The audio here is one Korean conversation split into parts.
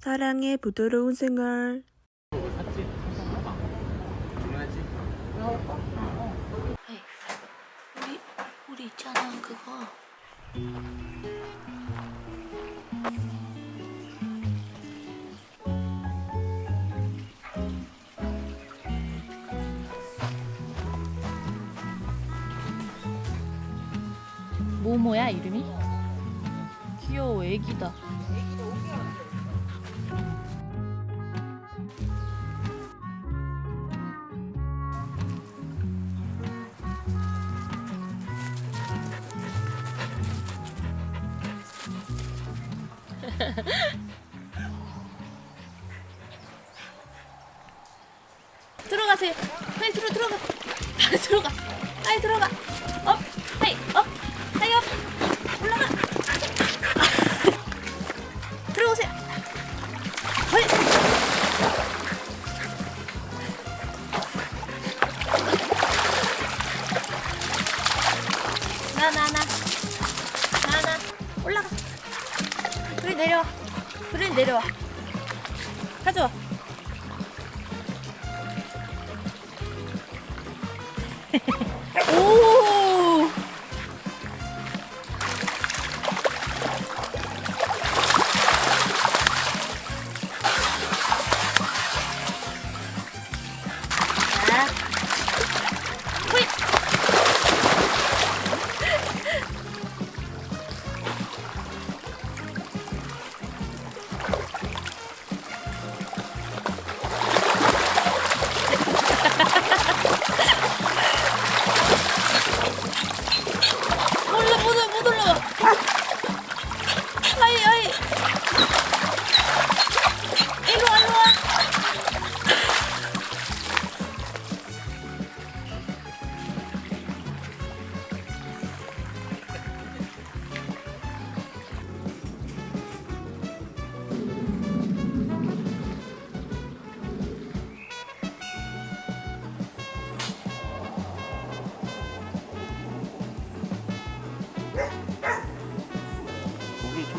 사랑의 부드러운 생활. 우리 우리 있잖아 그거 모모야 이름이? 귀여워 애기다 들어가세요. 빨리 들어 들어가. 빨리 들어가. 빨리 들어가.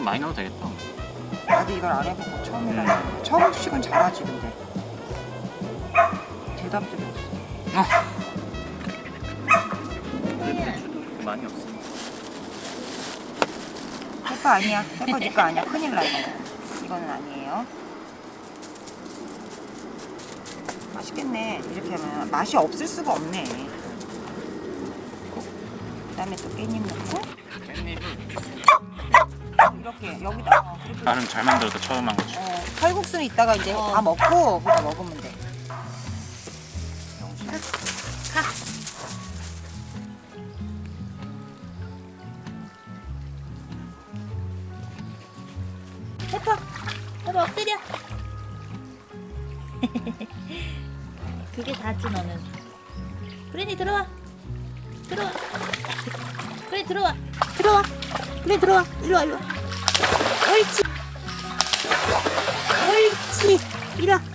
좀 많이 넣어도 되겠다. 나도 이걸 안 해보고 처음이라 처음 식은 잘하지 근데. 대답들이 없어 근데 배추도 그렇게 많이 없어. 페퍼 아니야. 페퍼 니거 아니야. 큰일 나 이거 이거는 아니에요. 맛있겠네. 이렇게 하면 맛이 없을 수가 없네. 그 다음에 또 깻잎 넣고. 깻잎을 이렇게 여기다 어, 그리고 나름 잘 만들어서 처음 한 거지. 어, 칼국수는 이따가 이제 어. 다 먹고 그거 먹으면 돼. 페퍼 페퍼 엎드려. 그게 다지 너는. 브랜디 들어와. 들어와. 브랜디 들어와. 들어와. 브랜디 들어와. 이리 와 이리 와 옳지 옳지 이리 와브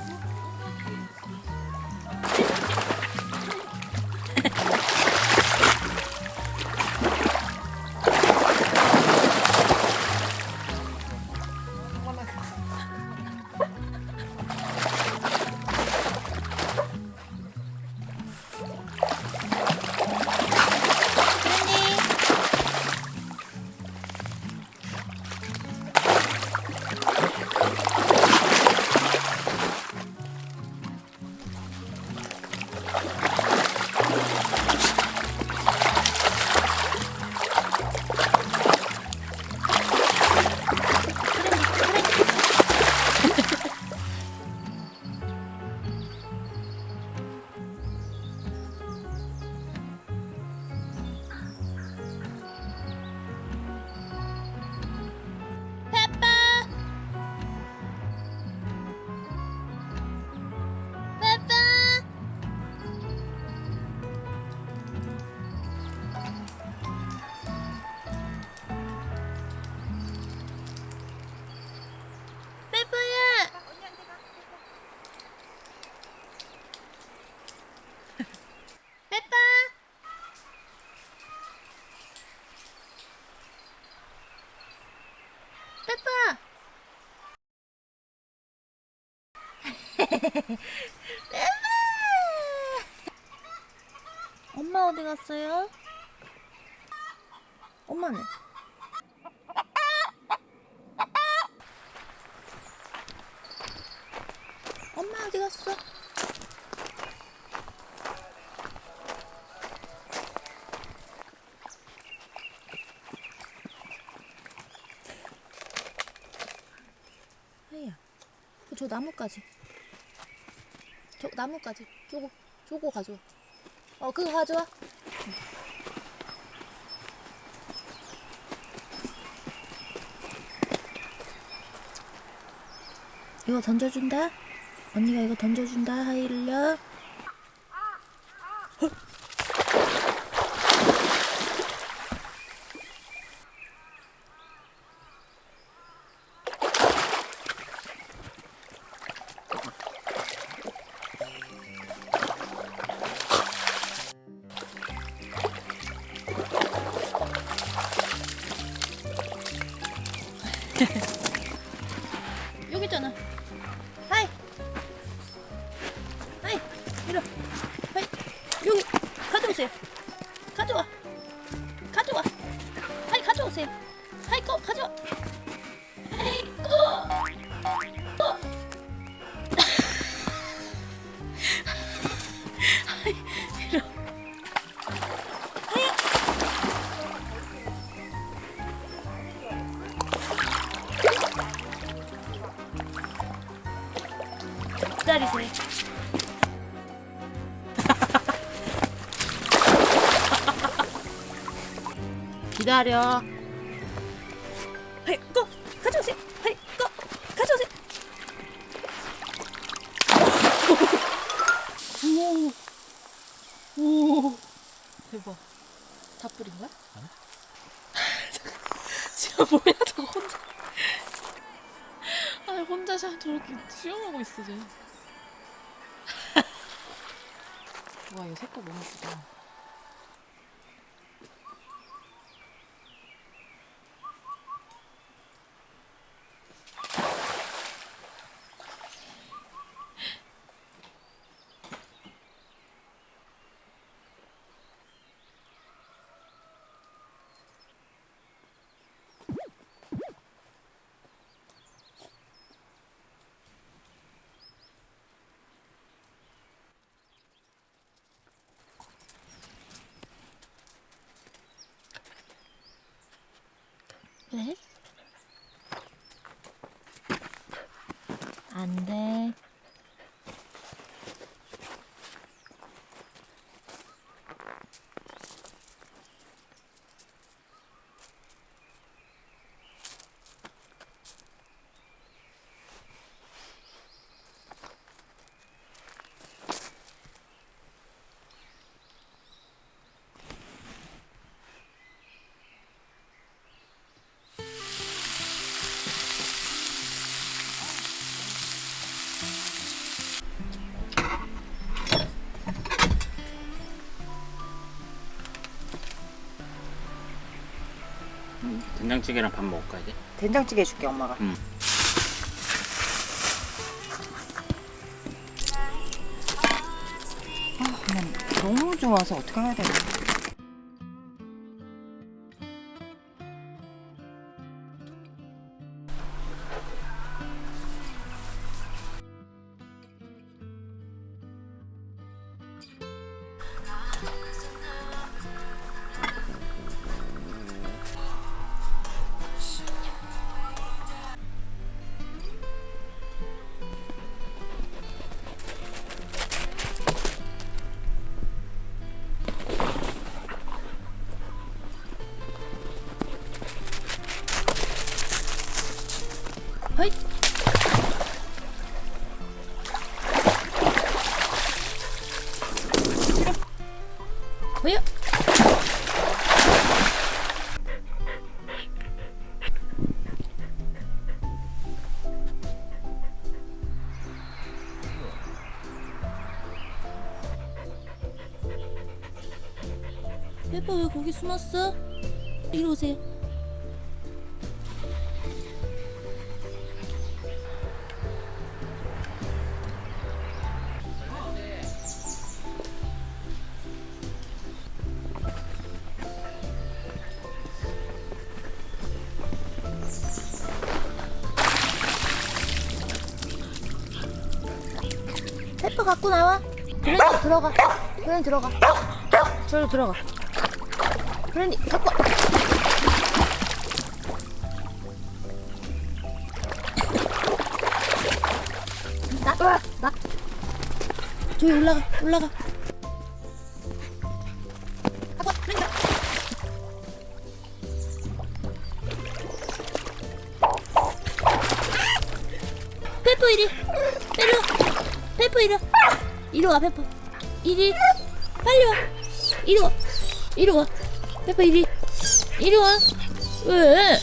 엄마 어디 갔어요? 엄마는? 엄마 어디 갔어? 하이야, 저 나무까지. 저 나무까지. 저거, 저거 가져와. 어, 그거 가져와. 이거 던져준다. 언니가 이거 던져준다. 하이를요. 여 기다리세요. 기다려. 꺼! 가져오세요! 꺼! 가져오세요! 오! 오! 대박. 다 뿌린 거야? 지금 뭐야, 저거 혼자. 아, 혼자 자 저렇게 수영하고 있어, 쟤. 와, 이거 색깔 너무 예쁘다. 왜? 된장찌개랑 밥 먹을까 이제? 된장찌개 해줄게 엄마가. 응. 아, 너무 좋아서 어떻게 해야 되나. 왜 거기 숨었어? 이리 오세요 테프 갖고 나와 그래 들어가 그래 들어가 저리 들어가 브랜디 갖고. 와. 나, 나. 저기 올라가, 올라가. 갖고 와, 브랜디. 페퍼 이리 빨리 페퍼 이리 와. 이리 와 페퍼 이리 빨리 와 이리 와 이리 와 페퍼 이리 이리 와 왜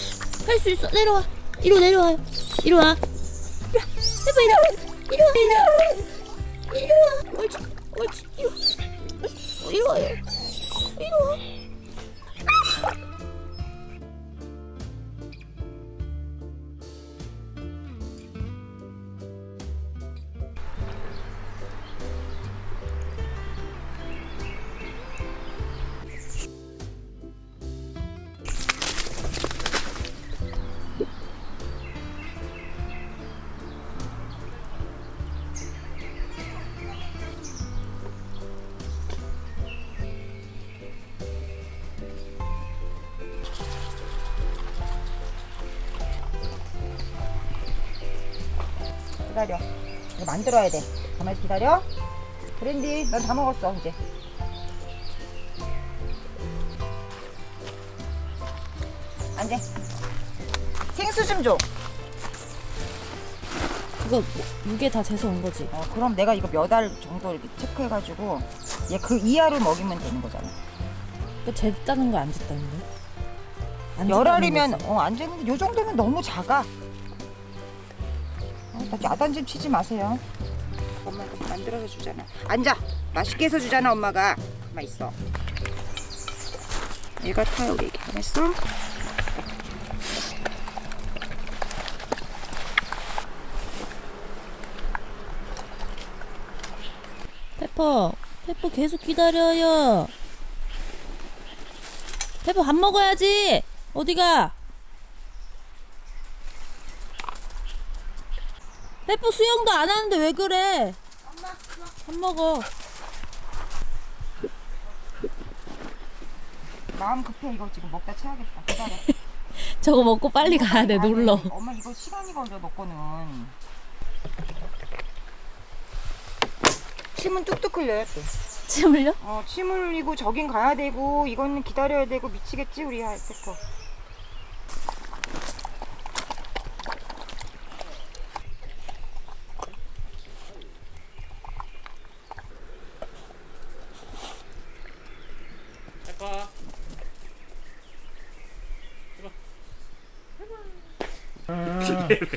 할 수 있어. 내려와. 이리 와 내려와요 이리 와. 와. 페퍼 이리 와. 이리 와. 이리 와. 와. 옳지 옳지 이리 와. 어, 이리 와요. 이리 와 기다려. 이거 만들어야 돼. 가만히 기다려. 브랜디, 넌다 먹었어, 이제. 앉아. 생수 좀 줘. 그거 무게 다 재서 온 거지 어, 그럼 내가 이거 몇 알 정도 이렇게 체크해가지고 얘 그 이하를 먹이면 되는 거잖아. 그 쟀다는 거 안 쟀다는데 안열 쟀다는 알이면. 어, 안 되는데 요 정도면 너무 작아. 어, 나 야단 좀 치지 마세요. 엄마가 만들어서 주잖아. 앉아. 맛있게 해서 주잖아 엄마가. 가만 있어. 얘가 타요 애기. 가만 있어. 페퍼, 페퍼 계속 기다려요. 페퍼 밥 먹어야지. 어디가? 페퍼 수영도 안 하는데 왜 그래? 밥 먹어. 마음 급해 이거 지금 먹다 체하겠다. 기다려. 저거 먹고 빨리 가야 돼. 놀러. 엄마 이거 시간이 걸려 먹고는. 침은 뚝뚝 흘려요 또. 침 흘려? 어, 침 흘리고 저긴 가야 되고 이거는 기다려야 되고 미치겠지 우리. 페퍼.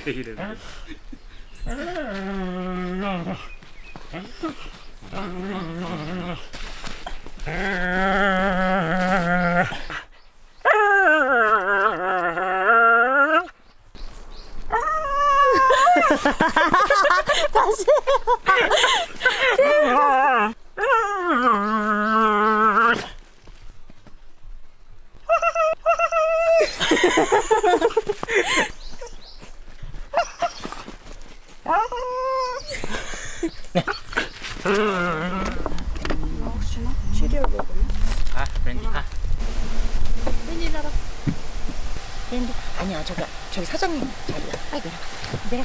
왜 이래? 아, 브랜디 가. 웬일 알아? 밴드 아니야 저기 사장님 자리야. 아이고 내